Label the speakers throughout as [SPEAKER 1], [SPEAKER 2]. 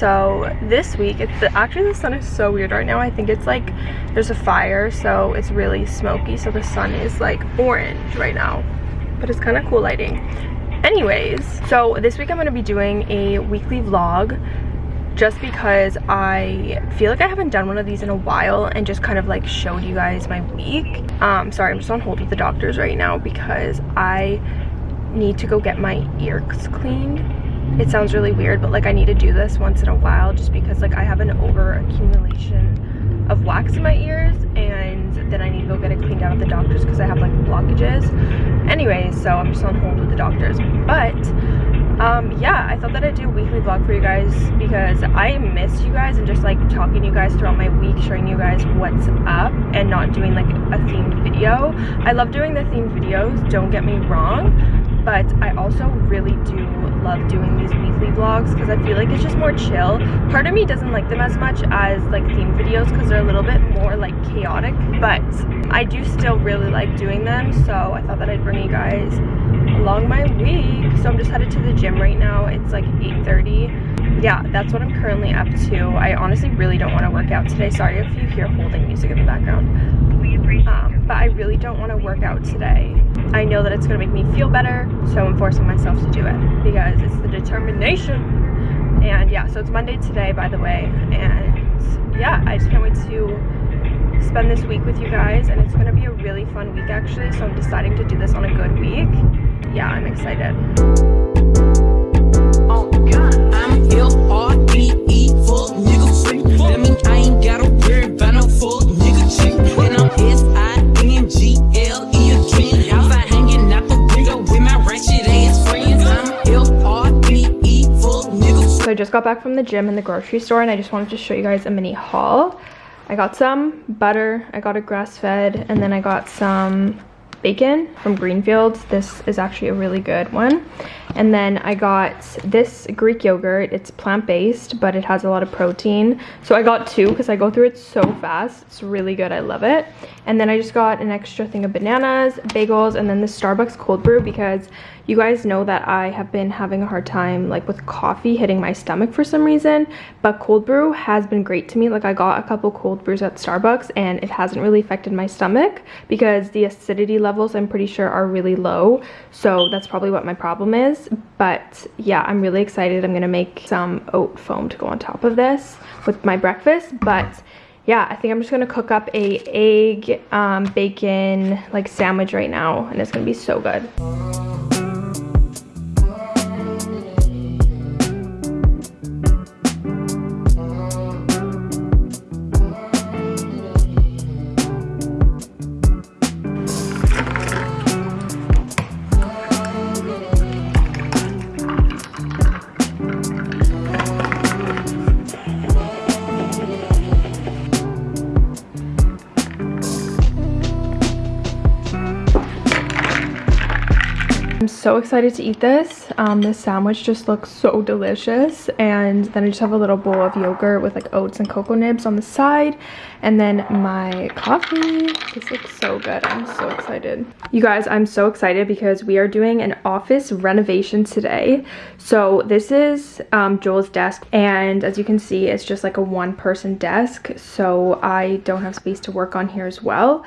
[SPEAKER 1] so this week it's the, actually the sun is so weird right now i think it's like there's a fire so it's really smoky so the sun is like orange right now but it's kind of cool lighting anyways so this week i'm going to be doing a weekly vlog just because I feel like I haven't done one of these in a while and just kind of like showed you guys my week. Um, sorry, I'm just on hold with the doctors right now because I need to go get my ears cleaned. It sounds really weird, but like I need to do this once in a while just because like I have an over accumulation of wax in my ears and then I need to go get it cleaned out at the doctor's because I have like blockages. Anyways, so I'm just on hold with the doctors. But um yeah i thought that i'd do a weekly vlog for you guys because i miss you guys and just like talking to you guys throughout my week showing you guys what's up and not doing like a themed video i love doing the themed videos don't get me wrong but I also really do love doing these weekly vlogs because I feel like it's just more chill. Part of me doesn't like them as much as like theme videos because they're a little bit more like chaotic, but I do still really like doing them, so I thought that I'd bring you guys along my week. So I'm just headed to the gym right now. It's like 8.30. Yeah, that's what I'm currently up to. I honestly really don't want to work out today. Sorry if you hear holding music in the background. Um, but I really don't want to work out today. I know that it's going to make me feel better, so I'm forcing myself to do it because it's the determination. And yeah, so it's Monday today, by the way. And yeah, I just can't wait to spend this week with you guys. And it's going to be a really fun week, actually. So I'm deciding to do this on a good week. Yeah, I'm excited. Got back from the gym and the grocery store and I just wanted to show you guys a mini haul. I got some butter, I got a grass-fed, and then I got some bacon from Greenfields. This is actually a really good one. And then I got this Greek yogurt. It's plant-based, but it has a lot of protein. So I got two because I go through it so fast. It's really good. I love it. And then I just got an extra thing of bananas, bagels, and then the Starbucks cold brew because you guys know that I have been having a hard time like with coffee hitting my stomach for some reason. But cold brew has been great to me. Like I got a couple cold brews at Starbucks and it hasn't really affected my stomach because the acidity levels I'm pretty sure are really low. So that's probably what my problem is. But yeah, I'm really excited. I'm going to make some oat foam to go on top of this with my breakfast. But yeah, I think I'm just gonna cook up a egg, um, bacon, like sandwich right now, and it's gonna be so good. Excited to eat this. Um, this sandwich just looks so delicious. And then I just have a little bowl of yogurt with like oats and cocoa nibs on the side. And then my coffee. This looks so good. I'm so excited. You guys, I'm so excited because we are doing an office renovation today. So this is um, Joel's desk. And as you can see, it's just like a one person desk. So I don't have space to work on here as well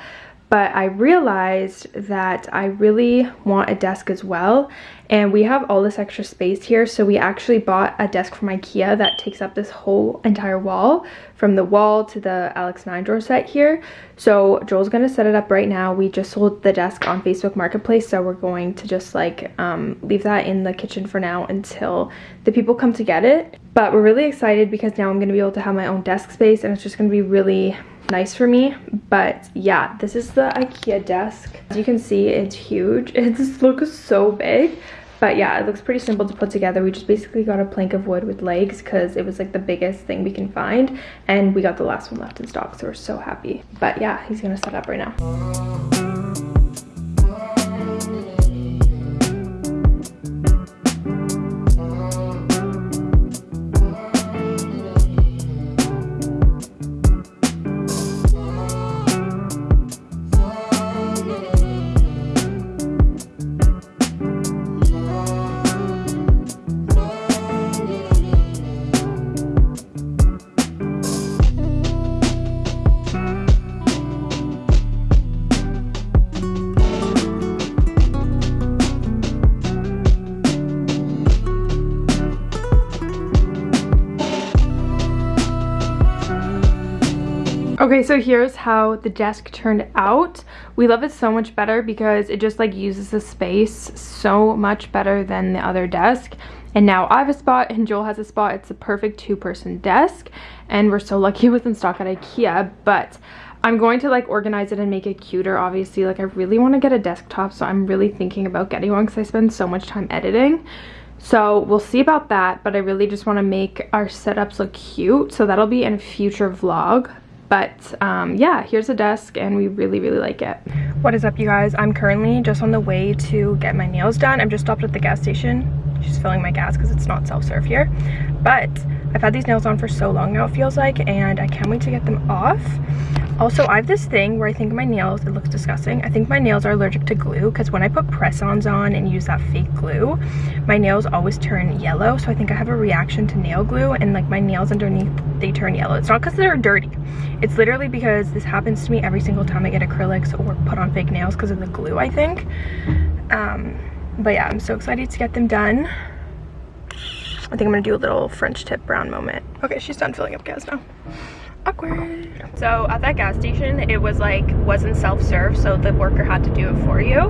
[SPEAKER 1] but I realized that I really want a desk as well. And we have all this extra space here. So we actually bought a desk from Ikea that takes up this whole entire wall from the wall to the Alex 9 drawer set here. So Joel's gonna set it up right now. We just sold the desk on Facebook Marketplace. So we're going to just like um, leave that in the kitchen for now until the people come to get it. But we're really excited because now I'm gonna be able to have my own desk space and it's just gonna be really nice for me but yeah this is the ikea desk. As you can see it's huge. It just looks so big but yeah it looks pretty simple to put together. We just basically got a plank of wood with legs because it was like the biggest thing we can find and we got the last one left in stock so we're so happy. But yeah he's gonna set up right now so here's how the desk turned out. We love it so much better because it just like uses the space so much better than the other desk. And now I have a spot and Joel has a spot. It's a perfect two-person desk. And we're so lucky it was in stock at Ikea. But I'm going to like organize it and make it cuter, obviously. Like I really want to get a desktop, so I'm really thinking about getting one because I spend so much time editing. So we'll see about that, but I really just want to make our setups look cute. So that'll be in a future vlog. But um, yeah, here's a desk and we really, really like it. What is up, you guys? I'm currently just on the way to get my nails done. I'm just stopped at the gas station. Just filling my gas because it's not self-serve here. But I've had these nails on for so long now, it feels like, and I can't wait to get them off. Also, I have this thing where I think my nails, it looks disgusting. I think my nails are allergic to glue because when I put press-ons on and use that fake glue, my nails always turn yellow. So I think I have a reaction to nail glue and like my nails underneath, they turn yellow. It's not because they're dirty. It's literally because this happens to me every single time I get acrylics or put on fake nails because of the glue, I think. Um, but yeah, I'm so excited to get them done. I think I'm gonna do a little French tip brown moment. Okay, she's done filling up gas now. Awkward. So at that gas station it was like wasn't self-serve so the worker had to do it for you.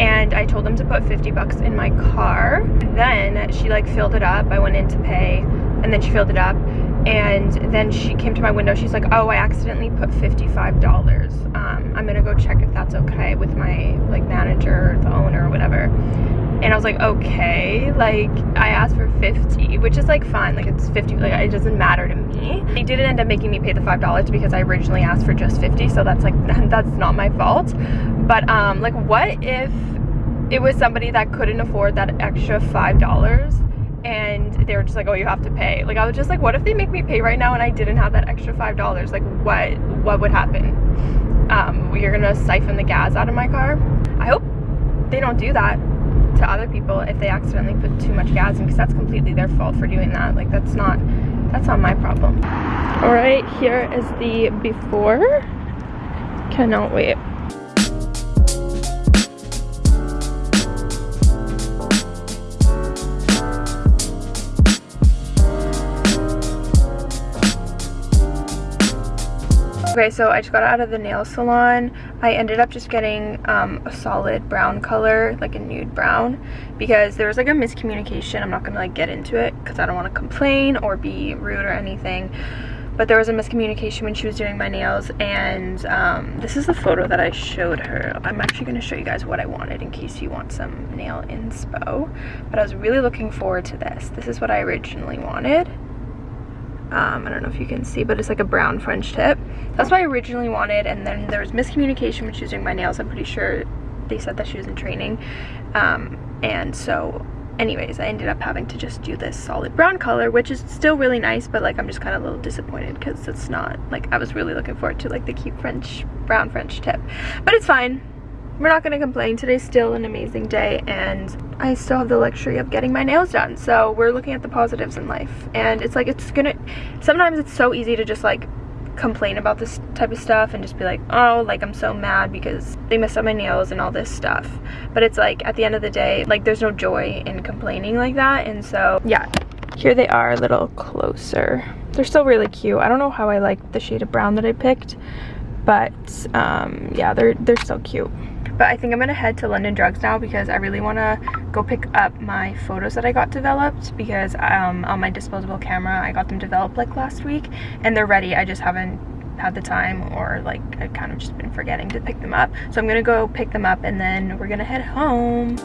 [SPEAKER 1] And i told them to put 50 bucks in my car. Then she like filled it up. I went in to pay and then she filled it up and then she came to my window. She's like oh i accidentally put 55 dollars. Um, i'm gonna go check if that's okay with my like manager the owner or whatever. And I was like, okay, like I asked for 50, which is like fine, like it's 50, like it doesn't matter to me. They didn't end up making me pay the $5 because I originally asked for just 50, so that's like, that's not my fault. But um, like what if it was somebody that couldn't afford that extra $5 and they were just like, oh, you have to pay. Like I was just like, what if they make me pay right now and I didn't have that extra $5? Like what, what would happen? Um, you're gonna siphon the gas out of my car? I hope they don't do that to other people if they accidentally put too much gas in because that's completely their fault for doing that like that's not that's not my problem all right here is the before cannot wait Okay, so I just got out of the nail salon. I ended up just getting um, a solid brown color, like a nude brown, because there was like a miscommunication. I'm not gonna like get into it because I don't want to complain or be rude or anything. But there was a miscommunication when she was doing my nails and um, this is the photo that I showed her. I'm actually to show you guys what I wanted in case you want some nail inspo. But I was really looking forward to this. This is what I originally wanted. Um, I don't know if you can see, but it's like a brown French tip. That's what I originally wanted, and then there was miscommunication when she was doing my nails. I'm pretty sure they said that she was in training. Um, and so anyways, I ended up having to just do this solid brown color, which is still really nice, but like I'm just kind of a little disappointed because it's not, like I was really looking forward to like the cute French, brown French tip. But it's fine we're not gonna complain. Today's still an amazing day and i still have the luxury of getting my nails done. So we're looking at the positives in life and it's like it's gonna sometimes it's so easy to just like complain about this type of stuff and just be like oh like i'm so mad because they messed up my nails and all this stuff. But it's like at the end of the day like there's no joy in complaining like that and so yeah. Here they are a little closer. They're still really cute. I don't know how i like the shade of brown that i picked but um yeah they're they're so cute but I think I'm gonna head to London Drugs now because I really want to go pick up my photos that I got developed because um, on my disposable camera I got them developed like last week and they're ready. I just haven't had the time or like I've kind of just been forgetting to pick them up. So I'm gonna go pick them up and then we're gonna head home.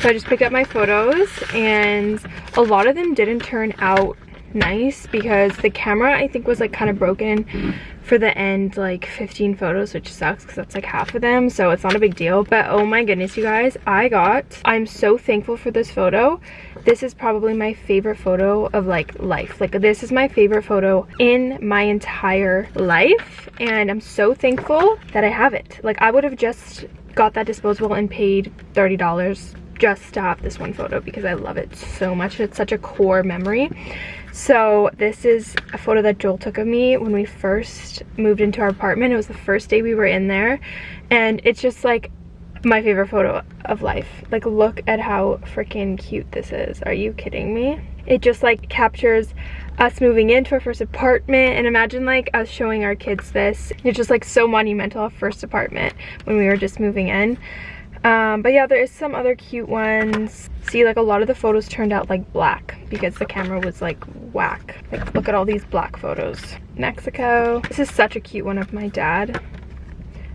[SPEAKER 1] So I just picked up my photos and a lot of them didn't turn out nice because the camera I think was like kind of broken for the end like 15 photos which sucks because that's like half of them so it's not a big deal but oh my goodness you guys I got I'm so thankful for this photo this is probably my favorite photo of like life like this is my favorite photo in my entire life and I'm so thankful that I have it like I would have just got that disposable and paid $30 just to have this one photo because I love it so much. It's such a core memory. So this is a photo that Joel took of me when we first moved into our apartment. It was the first day we were in there. And it's just like my favorite photo of life. Like look at how freaking cute this is. Are you kidding me? It just like captures us moving into our first apartment and imagine like us showing our kids this. It's just like so monumental, our first apartment when we were just moving in. Um, but yeah, there is some other cute ones. See, like a lot of the photos turned out like black because the camera was like whack. Like look at all these black photos. Mexico. This is such a cute one of my dad.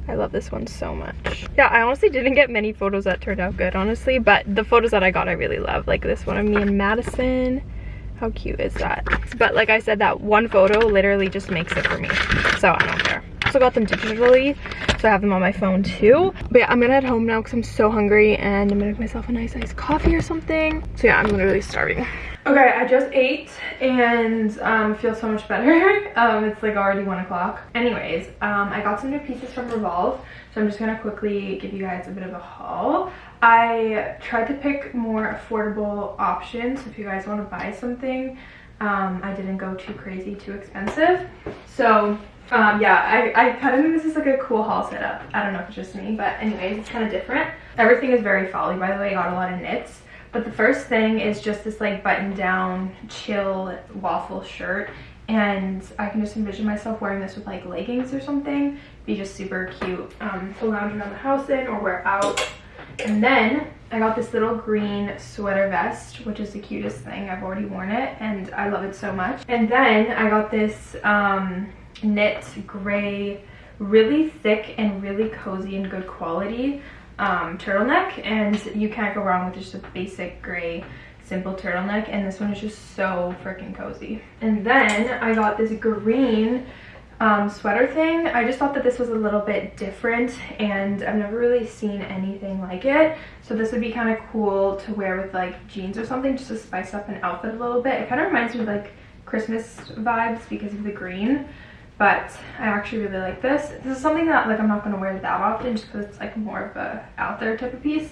[SPEAKER 1] I love this one so much. Yeah, I honestly didn't get many photos that turned out good, honestly, but the photos that I got I really love. Like this one of me and Madison. How cute is that? But like I said, that one photo literally just makes it for me. So I don't care. Also got them digitally, so I have them on my phone too. But yeah, I'm gonna head home now because I'm so hungry and I'm gonna make myself a nice iced coffee or something. So yeah, I'm literally starving. Okay, I just ate and um, feel so much better. um, it's like already one o'clock. Anyways, um, I got some new pieces from Revolve. So I'm just gonna quickly give you guys a bit of a haul. I tried to pick more affordable options if you guys want to buy something. Um, I didn't go too crazy, too expensive. So um, yeah, I, I kind of think this is like a cool haul setup. I don't know if it's just me, but anyways, it's kind of different. Everything is very folly, by the way. I got a lot of knits. But the first thing is just this like button down chill waffle shirt and I can just envision myself wearing this with like leggings or something. Be just super cute um, to lounge around the house in or wear out. And then I got this little green sweater vest, which is the cutest thing. I've already worn it and I love it so much. And then I got this um, knit gray, really thick and really cozy and good quality um, turtleneck. And you can't go wrong with just a basic gray simple turtleneck. And this one is just so freaking cozy. And then i got this green um, sweater thing. I just thought that this was a little bit different and i've never really seen anything like it. So this would be kind of cool to wear with like jeans or something just to spice up an outfit a little bit. It kind of reminds me of like christmas vibes because of the green but I actually really like this. This is something that like I'm not going to wear that often just because it's like more of a out there type of piece.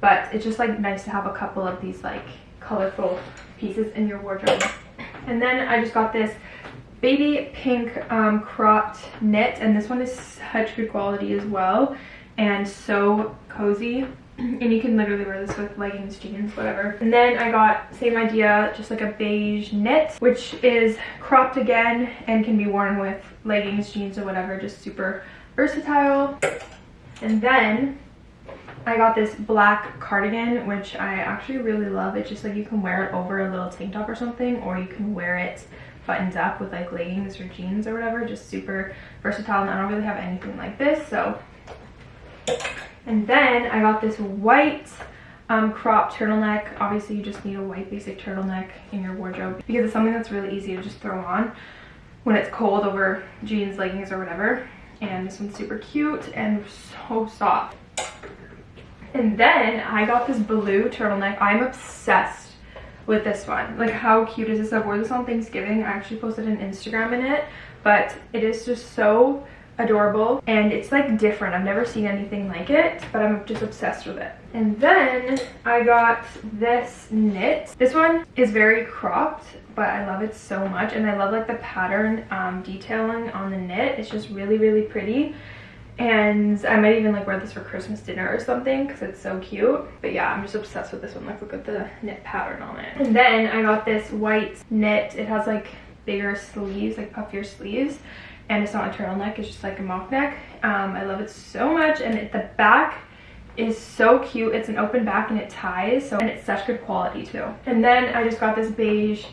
[SPEAKER 1] But it's just like nice to have a couple of these like colorful pieces in your wardrobe. And then I just got this baby pink um, cropped knit and this one is such good quality as well and so cozy and you can literally wear this with leggings jeans whatever and then i got same idea just like a beige knit which is cropped again and can be worn with leggings jeans or whatever just super versatile and then I got this black cardigan, which I actually really love. It's just like you can wear it over a little tank top or something, or you can wear it buttoned up with like leggings or jeans or whatever. Just super versatile, and I don't really have anything like this, so and then I got this white um, crop turtleneck. Obviously, you just need a white basic turtleneck in your wardrobe because it's something that's really easy to just throw on when it's cold over jeans, leggings, or whatever. And this one's super cute and so soft. And then I got this blue turtleneck. I'm obsessed with this one. Like how cute is this? I wore this on Thanksgiving. I actually posted an Instagram in it, but it is just so adorable and it's like different. I've never seen anything like it but i'm just obsessed with it. And then i got this knit. This one is very cropped but i love it so much and i love like the pattern um, detailing on the knit. It's just really really pretty. And i might even like wear this for christmas dinner or something because it's so cute. But yeah i'm just obsessed with this one. Like look at the knit pattern on it. And then i got this white knit. It has like bigger sleeves like puffier sleeves and it's not a turtleneck it's just like a mock neck. Um, i love it so much and it, the back is so cute. It's an open back and it ties so and it's such good quality too. And then i just got this beige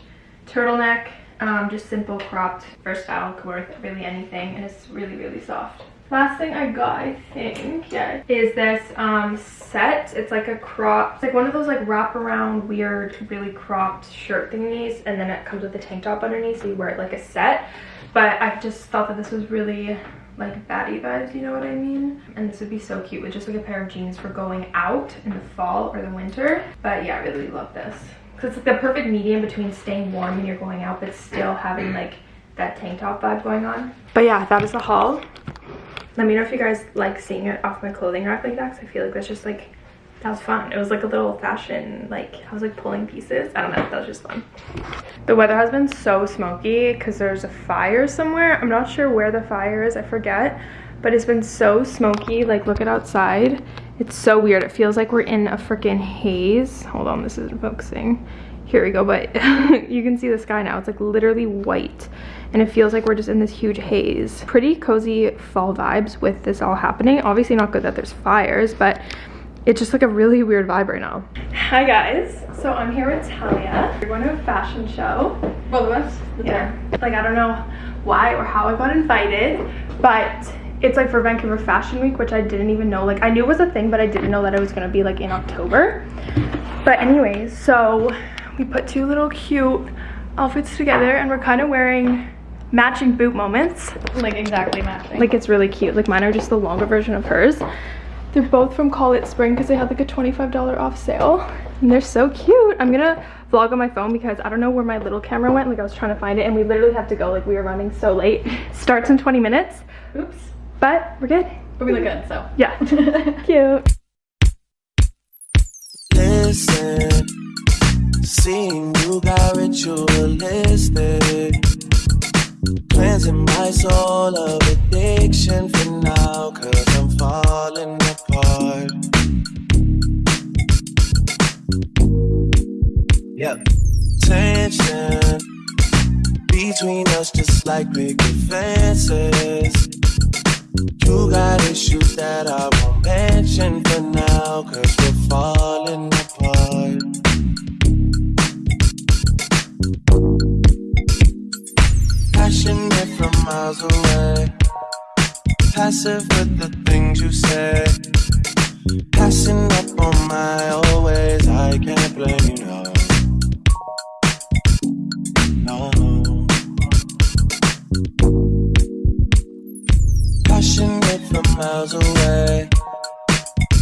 [SPEAKER 1] turtleneck um, just simple cropped versatile could wear really anything and it's really really soft. Last thing i got i think yeah is this um set. It's like a crop it's like one of those like wrap around weird really cropped shirt thingies and then it comes with a tank top underneath so you wear it like a set but I just thought that this was really like baddie vibes, you know what I mean? And this would be so cute with just like a pair of jeans for going out in the fall or the winter. But yeah, I really love this. Because it's like the perfect medium between staying warm when you're going out but still having like that tank top vibe going on. But yeah, that is the haul. Let me know if you guys like seeing it off my clothing rack like that because I feel like that's just like that was fun. It was like a little fashion, like I was like pulling pieces. I don't know, that was just fun. The weather has been so smoky because there's a fire somewhere. I'm not sure where the fire is, I forget. But it's been so smoky, like look at outside. It's so weird. It feels like we're in a freaking haze. Hold on, this isn't focusing. Here we go, but you can see the sky now. It's like literally white and it feels like we're just in this huge haze. Pretty cozy fall vibes with this all happening. Obviously not good that there's fires, but it's just like a really weird vibe right now. Hi guys, so I'm here with Talia. We're going to a fashion show. Both of us? Yeah. Like I don't know why or how I got invited, but it's like for Vancouver Fashion Week, which I didn't even know. Like I knew it was a thing, but I didn't know that it was gonna be like in October. But anyways, so we put two little cute outfits together and we're kind of wearing matching boot moments.
[SPEAKER 2] Like exactly matching.
[SPEAKER 1] Like it's really cute. Like mine are just the longer version of hers. They're both from Call It Spring because they had like a $25 off sale. And they're so cute. I'm gonna vlog on my phone because I don't know where my little camera went. Like I was trying to find it and we literally have to go. Like we were running so late. Starts in 20 minutes.
[SPEAKER 2] Oops.
[SPEAKER 1] But we're good.
[SPEAKER 2] But we look good, so.
[SPEAKER 1] Yeah. cute.
[SPEAKER 3] Listen, seeing you got ritualistic. Cleansing my soul of addiction for now, cause I'm falling apart. Yeah. Tension between us, just like big fences. You got issues that I won't mention for now, cause we're falling apart. Passionate from miles away, passive with the things you say. Passing up on my always, I can't blame you, no. No. Passionate from miles away.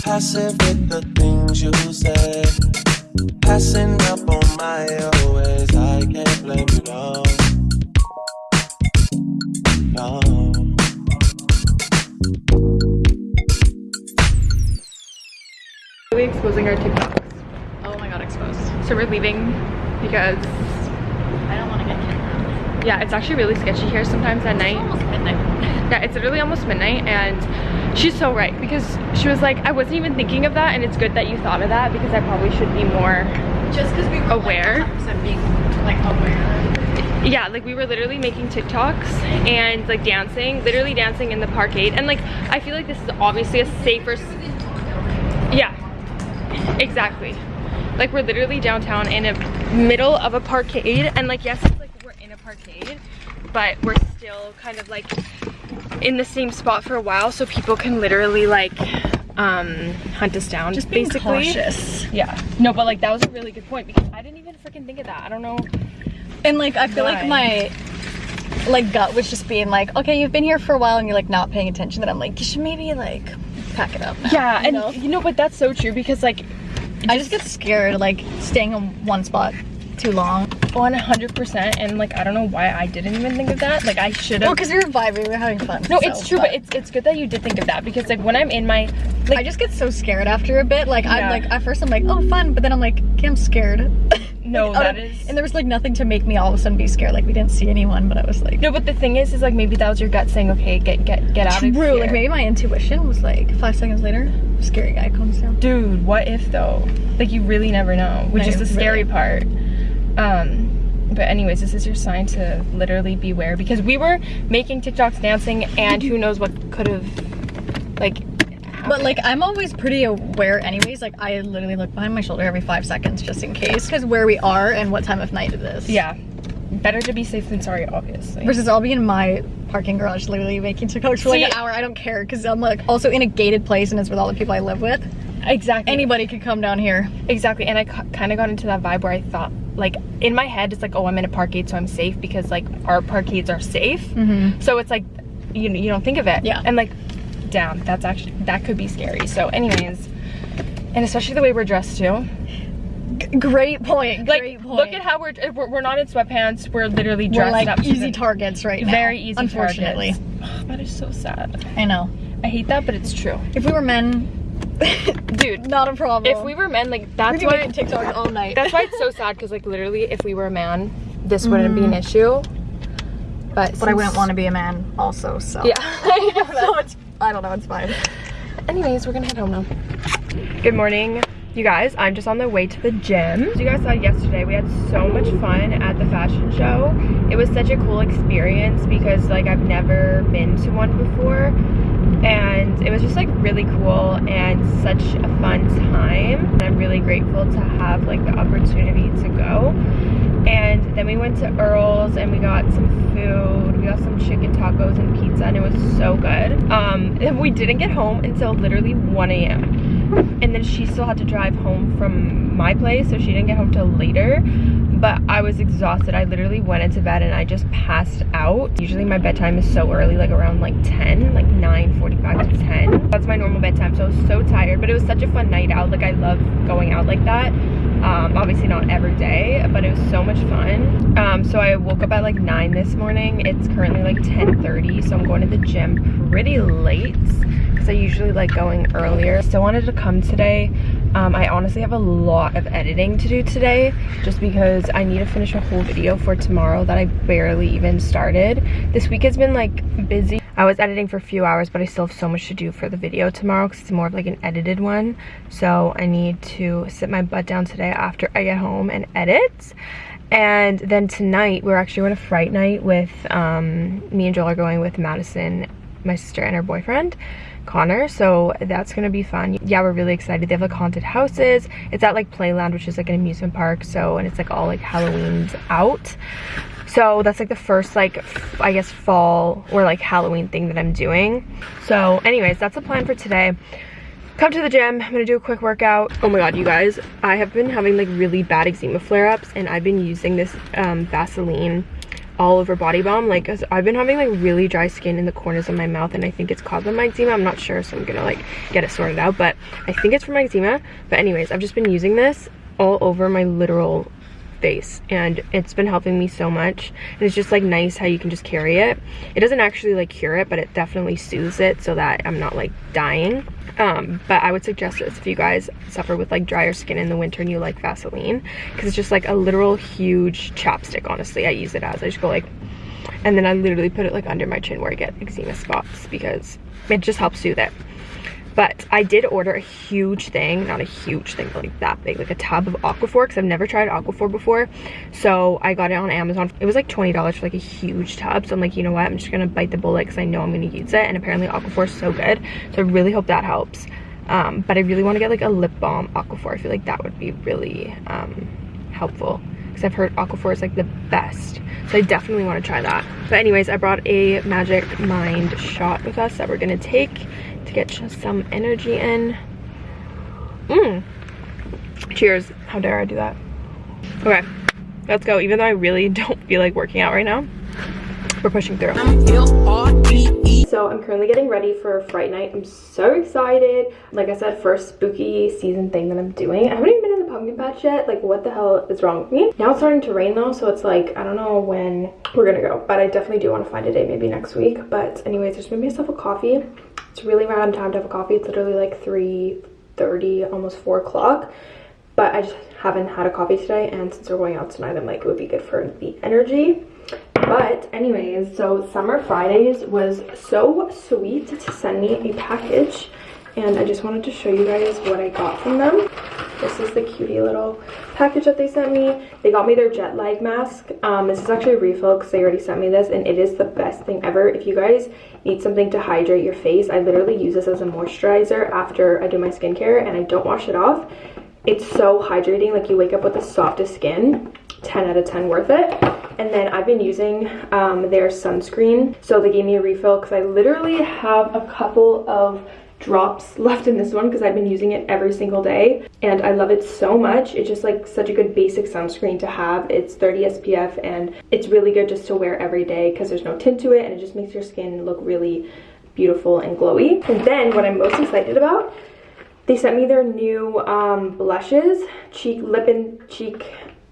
[SPEAKER 3] Passive with the things you say. Passing up on my always. I can't blame you, no.
[SPEAKER 1] Exposing our TikToks.
[SPEAKER 2] Oh my god, exposed.
[SPEAKER 1] So we're leaving because
[SPEAKER 2] I don't want to get kidnapped.
[SPEAKER 1] yeah, it's actually really sketchy here sometimes at night.
[SPEAKER 2] Almost midnight.
[SPEAKER 1] Yeah, it's literally almost midnight and she's so right because she was like, I wasn't even thinking of that and it's good that you thought of that because I probably should be more
[SPEAKER 2] Just because we were
[SPEAKER 1] Aware?
[SPEAKER 2] Like, being like aware.
[SPEAKER 1] yeah like we were literally making tiktoks and like dancing literally dancing in the parkade and like i feel like this is obviously a safer exactly like we're literally downtown in a middle of a parkade and like yes it's like we're in a parkade but we're still kind of like in the same spot for a while so people can literally like um hunt us down
[SPEAKER 2] Just being
[SPEAKER 1] basically
[SPEAKER 2] cautious.
[SPEAKER 1] yeah no but like that was a really good point because i didn't even freaking think of that i don't know
[SPEAKER 2] And like I feel like my like gut was just being like, okay, you've been here for a while and you're like not paying attention. That I'm like, you should maybe like pack it up. now,"
[SPEAKER 1] Yeah,
[SPEAKER 2] you
[SPEAKER 1] and
[SPEAKER 2] know?
[SPEAKER 1] you know, but that's so true because like
[SPEAKER 2] I just get scared like staying in one spot too long.
[SPEAKER 1] 100% and like I don't know why I didn't even think of that. Like I should
[SPEAKER 2] Well,
[SPEAKER 1] have.
[SPEAKER 2] because we were vibing, we were having fun.
[SPEAKER 1] no,
[SPEAKER 2] so,
[SPEAKER 1] it's true, but it's it's good that you did think of that because like when I'm in my like
[SPEAKER 2] I just get so scared after a bit. Like
[SPEAKER 1] Yeah.
[SPEAKER 2] I'm like at first I'm like, oh fun, but then I'm like, okay, I'm scared.
[SPEAKER 1] no,
[SPEAKER 2] Out
[SPEAKER 1] that
[SPEAKER 2] of-
[SPEAKER 1] is
[SPEAKER 2] And there was like nothing to make me all of a sudden be scared. Like we didn't see anyone, but I was like,
[SPEAKER 1] no, but the thing is, is like maybe that was your gut saying, okay, get get get out of
[SPEAKER 2] true.
[SPEAKER 1] here.
[SPEAKER 2] Like maybe my intuition was like five seconds later, scary guy comes down.
[SPEAKER 1] Dude, what if though? Like you really never know, which
[SPEAKER 2] No,
[SPEAKER 1] is the scary
[SPEAKER 2] really-
[SPEAKER 1] part. Um, but anyways, this is your sign to literally beware because we were making TikToks dancing, and who knows what could have like.
[SPEAKER 2] But like I'm always pretty aware anyways. Like I literally look behind my shoulder every five seconds just in case. Because where we are and what time of night it is.
[SPEAKER 1] Yeah, better to be safe than sorry, obviously.
[SPEAKER 2] Versus I'll be in my parking garage literally making TikToks for like an hour. I don't care because I'm like also in a gated place and it's with all the people I live with.
[SPEAKER 1] Exactly.
[SPEAKER 2] Anybody could come down here.
[SPEAKER 1] Exactly. And I kind of got into that vibe where I thought, like, in my head, it's like, oh, I'm in a parkade, so I'm safe because, like, our parkades are safe.
[SPEAKER 2] Mm-hmm.
[SPEAKER 1] So it's like, you know you don't think of it.
[SPEAKER 2] Yeah.
[SPEAKER 1] And like, damn, that's actually that could be scary. So, anyways, and especially the way we're dressed too.
[SPEAKER 2] Great point.
[SPEAKER 1] Like,
[SPEAKER 2] Great point.
[SPEAKER 1] look at how we're, we're we're not in sweatpants. We're literally
[SPEAKER 2] we're
[SPEAKER 1] dressed
[SPEAKER 2] like
[SPEAKER 1] up.
[SPEAKER 2] easy targets right now.
[SPEAKER 1] Very easy.
[SPEAKER 2] Unfortunately.
[SPEAKER 1] That is so sad.
[SPEAKER 2] I know.
[SPEAKER 1] I hate that, but it's true,
[SPEAKER 2] If we were men,
[SPEAKER 1] dude.
[SPEAKER 2] not a problem.
[SPEAKER 1] If we were men, like that's why
[SPEAKER 2] making TikToks all night.
[SPEAKER 1] That's why it's so sad because like literally if we were a man, this wouldn't be an mm. issue. But
[SPEAKER 2] But I wouldn't want to be a man also, so.
[SPEAKER 1] Yeah, I know
[SPEAKER 2] So it's, I don't know, it's fine.
[SPEAKER 1] anyways, we're gonna head home now. Good morning. You guys, I'm just on the way to the gym. As you guys saw yesterday, we had so much fun at the fashion show. It was such a cool experience because like I've never been to one before and it was just like really cool and such a fun time. And I'm really grateful to have like the opportunity to go. And then we went to Earl's and we got some food. We got some chicken tacos and pizza and it was so good. Um, and we didn't get home until literally 1 a.m and then she still had to drive home from my place so she didn't get home till later. But I was exhausted. I literally went into bed and I just passed out. Usually my bedtime is so early like around like 10 like 9 45 to 10 that's my normal bedtime so I was so tired but it was such a fun night out. Like I love going out like that um, obviously not every day but it was so much fun um, so I woke up at like 9 this morning it's currently like 10 30 so I'm going to the gym pretty late because I usually like going earlier. Still wanted to come today. Um, I honestly have a lot of editing to do today just because I need to finish a whole video for tomorrow that I barely even started. This week has been like busy. I was editing for a few hours but I still have so much to do for the video tomorrow because it's more of like an edited one. So I need to sit my butt down today after I get home and edit. And then tonight we're actually going to Fright Night with, um, me and Joel are going with Madison, my sister and her boyfriend. Connor so that's gonna be fun. Yeah we're really excited. They have like haunted houses. It's at like playland which is like an amusement park so and it's like all like halloween's out. So that's like the first like i guess fall or like halloween thing that i'm doing. So anyways that's the plan for today. Come to the gym. I'm gonna do a quick workout. Oh my god you guys. I have been having like really bad eczema flare-ups and i've been using this um vaseline all over body balm. Like I've been having like really dry skin in the corners of my mouth and I think it's caused by my eczema. I'm not sure so I'm gonna like get it sorted out but I think it's from my eczema. But anyways I've just been using this all over my literal face and it's been helping me so much. And it's just like nice how you can just carry it. It doesn't actually like cure it but it definitely soothes it so that i'm not like dying um but i would suggest this if you guys suffer with like drier skin in the winter and you like vaseline because it's just like a literal huge chapstick honestly. I use it as i just go like and then i literally put it like under my chin where i get eczema spots because it just helps soothe it but I did order a huge thing, not a huge thing, but like that big, like a tub of Aquaphor, because I've never tried Aquaphor before. So I got it on Amazon. It was like $20 for like a huge tub. So I'm like, you know what? I'm just gonna bite the bullet because I know I'm gonna use it. And apparently Aquaphor is so good. So I really hope that helps. Um, but I really want to get like a lip balm Aquaphor. I feel like that would be really um, helpful because I've heard Aquaphor is like the best. So I definitely want to try that. But anyways, I brought a Magic Mind shot with us that we're gonna take to get just some energy in. Mmm. Cheers. How dare I do that? Okay, let's go. Even though I really don't feel like working out right now, we're pushing through. So I'm currently getting ready for Fright Night. I'm so excited. Like I said, first spooky season thing that I'm doing. I haven't even been in the pumpkin patch yet. Like what the hell is wrong with me? Now it's starting to rain though, so it's like, I don't know when we're gonna go. But I definitely do want to find a day, maybe next week. But anyways, I just made myself a coffee. It's really random time to have a coffee. It's literally like 3.30, almost 4 o'clock. But I just haven't had a coffee today. And since we're going out tonight, I'm like, it would be good for the energy. But anyways, so Summer Fridays was so sweet to send me a package. And I just wanted to show you guys what I got from them. This is the cutie little package that they sent me. They got me their jet lag mask. Um, this is actually a refill because they already sent me this and it is the best thing ever. If you guys need something to hydrate your face, I literally use this as a moisturizer after I do my skincare and I don't wash it off. It's so hydrating, like you wake up with the softest skin. 10 out of 10 worth it and then I've been using um, their sunscreen so they gave me a refill because I literally have a couple of drops left in this one because I've been using it every single day and I love it so much. It's just like such a good basic sunscreen to have. It's 30 SPF and it's really good just to wear every day because there's no tint to it and it just makes your skin look really beautiful and glowy. And then what I'm most excited about, they sent me their new um, blushes, cheek, lip and cheek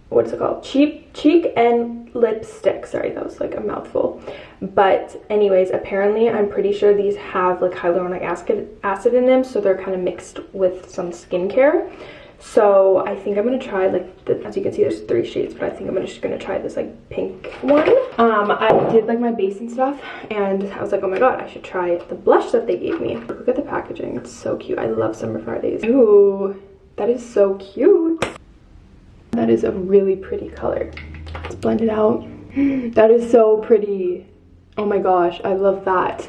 [SPEAKER 1] what's it called cheek cheek and lipstick sorry that was like a mouthful but anyways apparently i'm pretty sure these have like hyaluronic acid acid in them so they're kind of mixed with some skincare So I think I'm gonna try like the, as you can see there's three shades but I think I'm just gonna try this like pink one. Um I did like my base and stuff and I was like oh my god I should try the blush that they gave me. Look at the packaging it's so cute. I love Summer Fridays. Ooh that is so cute. That is a really pretty color. Let's blend it out. That is so pretty. Oh my gosh I love that.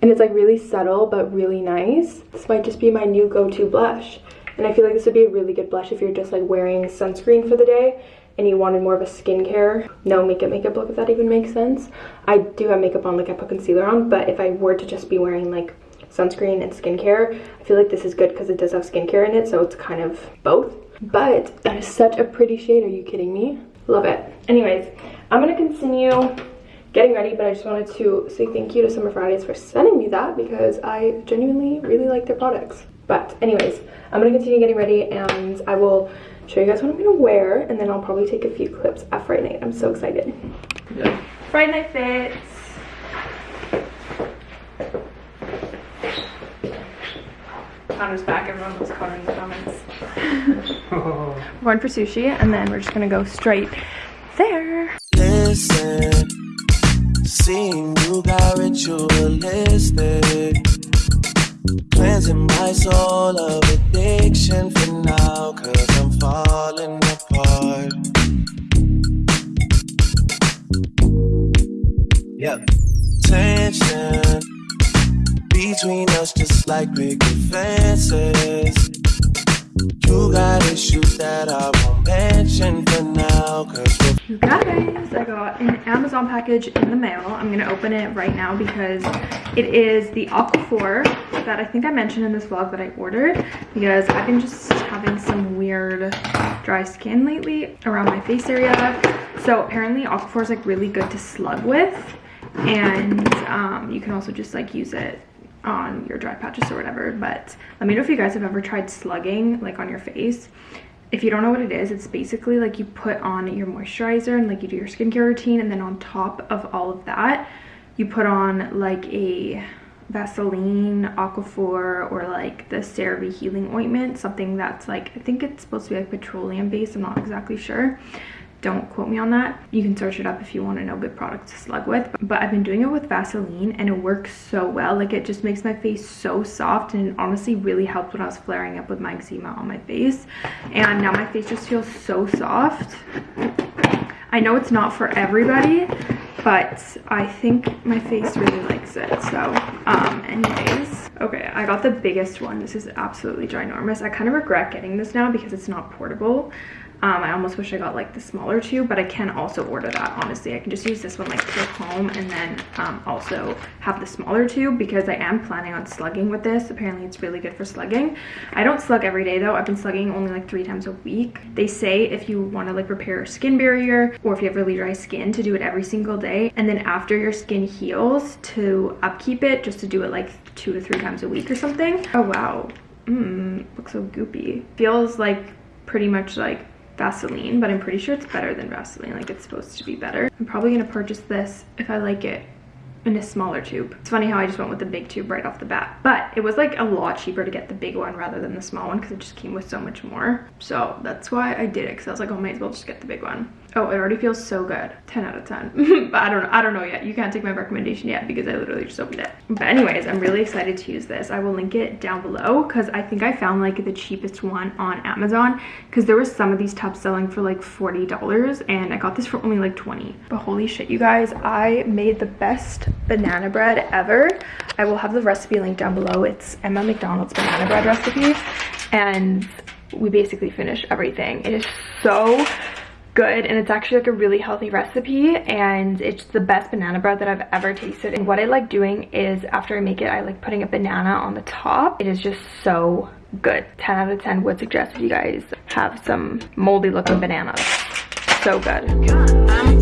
[SPEAKER 1] And it's like really subtle but really nice. This might just be my new go-to blush. And I feel like this would be a really good blush if you're just like wearing sunscreen for the day and you wanted more of a skincare, no makeup makeup look, if that even makes sense. I do have makeup on, like I put concealer on, but if I were to just be wearing like sunscreen and skincare, I feel like this is good because it does have skincare in it, so it's kind of both. But that is such a pretty shade, are you kidding me? Love it. Anyways, I'm gonna continue getting ready, but I just wanted to say thank you to Summer Fridays for sending me that because I genuinely really like their products. But anyways, I'm gonna continue getting ready and I will show you guys what I'm gonna wear and then I'll probably take a few clips at Fright Night. I'm so excited. Yeah. Friday night fits. Connor's back, everyone loves Connor in the comments. we're going for sushi and then we're just gonna go straight there. Listen, seeing you got ritualistic Cleansing my soul of addiction for now, cause I'm falling apart. Yep. Tension between us, just like big fences. You got issues that I won't mention for now, cause you guys, I got an Amazon package in the mail. I'm gonna open it right now because it is the Aquaphor that I think I mentioned in this vlog that I ordered because I've been just having some weird dry skin lately around my face area. So apparently Aquaphor is like really good to slug with and um, you can also just like use it on your dry patches or whatever but let me know if you guys have ever tried slugging like on your face. If you don't know what it is it's basically like you put on your moisturizer and like you do your skincare routine and then on top of all of that you put on like a Vaseline, Aquaphor, or like the CeraVe healing ointment, something that's like, I think it's supposed to be like petroleum based, I'm not exactly sure don't quote me on that. You can search it up if you want to know good products to slug with but i've been doing it with vaseline and it works so well. Like it just makes my face so soft and honestly really helped when i was flaring up with my eczema on my face. And now my face just feels so soft. I know it's not for everybody but i think my face really likes it. So um anyways. Okay i got the biggest one. This is absolutely ginormous. I kind of regret getting this now because it's not portable um, I almost wish I got like the smaller tube, but I can also order that, honestly. I can just use this one like to home and then um, also have the smaller tube because I am planning on slugging with this. Apparently it's really good for slugging. I don't slug every day though. I've been slugging only like three times a week. They say if you want to like repair skin barrier or if you have really dry skin to do it every single day. And then after your skin heals to upkeep it, just to do it like two to three times a week or something. Oh wow. Mmm, looks so goopy. Feels like pretty much like Vaseline, but I'm pretty sure it's better than Vaseline. Like it's supposed to be better. I'm probably gonna purchase this if I like it in a smaller tube. It's funny how I just went with the big tube right off the bat, but it was like a lot cheaper to get the big one rather than the small one because it just came with so much more. So that's why I did it because I was like, oh, might as well just get the big one. Oh, it already feels so good. 10 out of 10. but I don't know. I don't know yet. You can't take my recommendation yet because I literally just opened it. But anyways, I'm really excited to use this. I will link it down below because I think I found like the cheapest one on Amazon because there was some of these tubs selling for like $40 and I got this for only like 20. But holy shit, you guys, I made the best banana bread ever. I will have the recipe link down below. It's Emma McDonald's banana bread recipe and we basically finished everything. It is so good and it's actually like a really healthy recipe and it's the best banana bread that I've ever tasted and what I like doing is after I make it I like putting a banana on the top. It is just so good. 10 out of 10 would suggest if you guys have some moldy looking bananas. So good. I'm